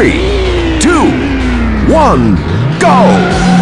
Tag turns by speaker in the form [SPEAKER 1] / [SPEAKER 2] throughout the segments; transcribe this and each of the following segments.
[SPEAKER 1] three, two, one, go!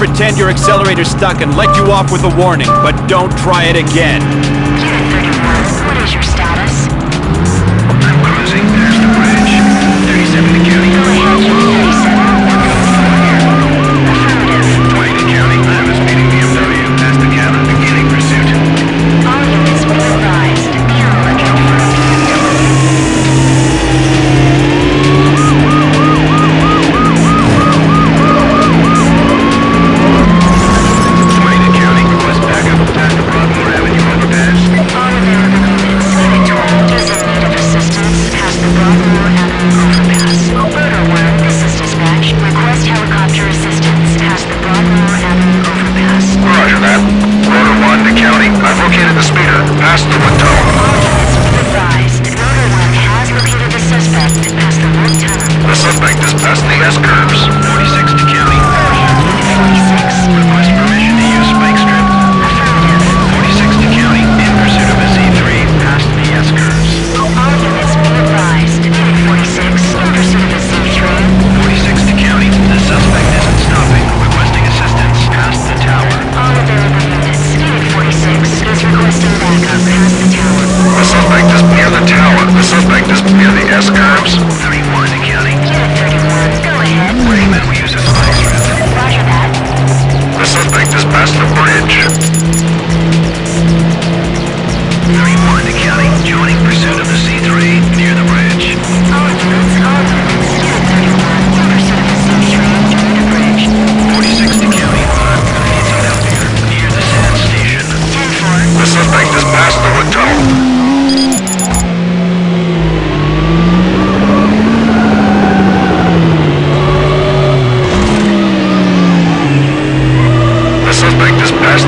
[SPEAKER 1] pretend your accelerator's stuck and let you off with a warning, but don't try it again.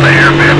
[SPEAKER 2] the airbag.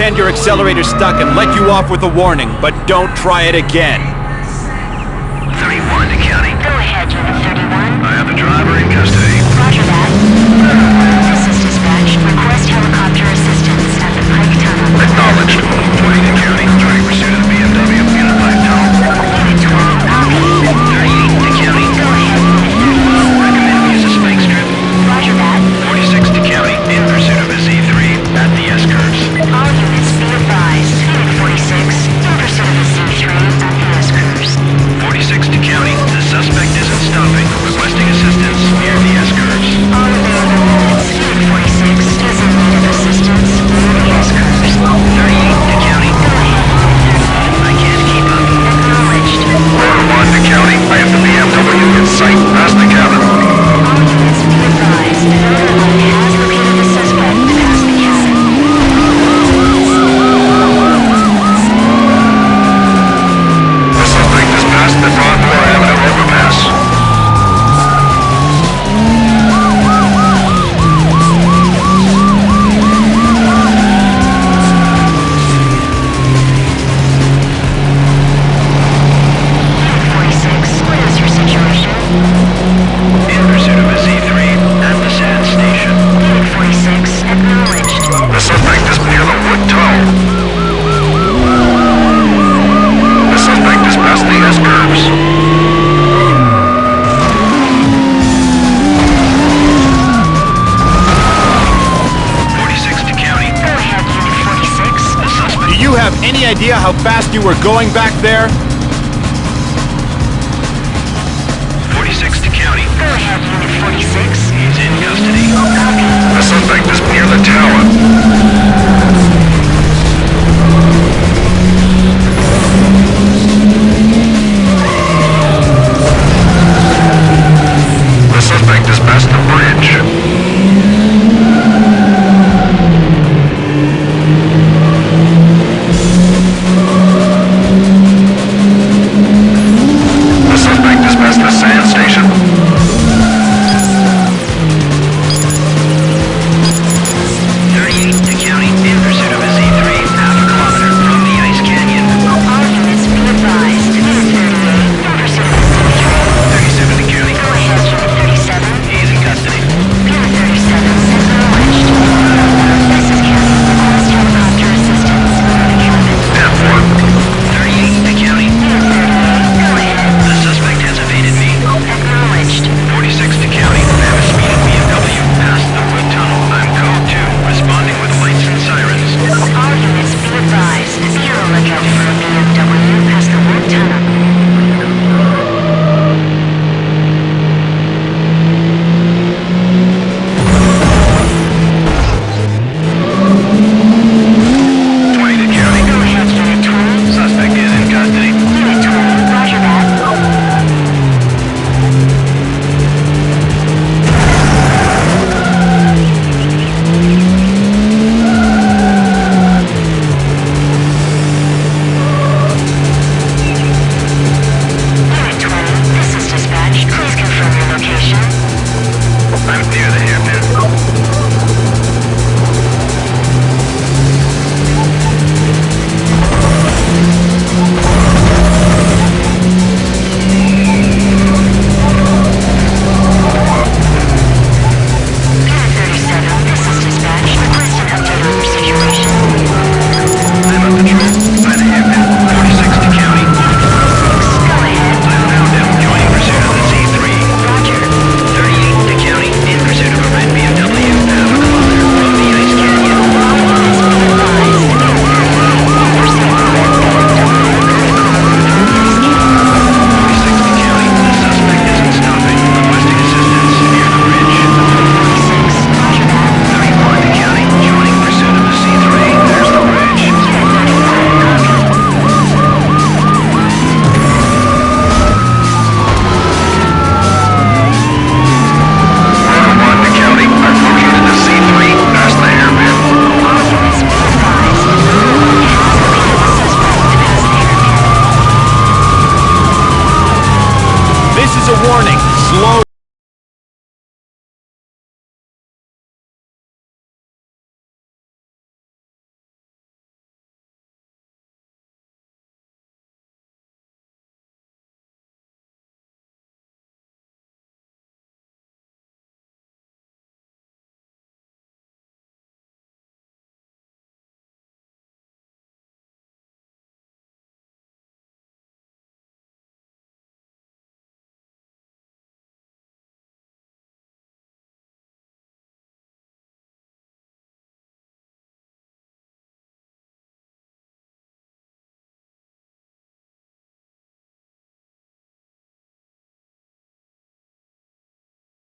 [SPEAKER 2] pretend your accelerator's stuck and let you off with a warning, but don't try it again.
[SPEAKER 1] 31 to county.
[SPEAKER 3] Go ahead, Unit 31.
[SPEAKER 1] I have the driver in custody.
[SPEAKER 2] you were going back there?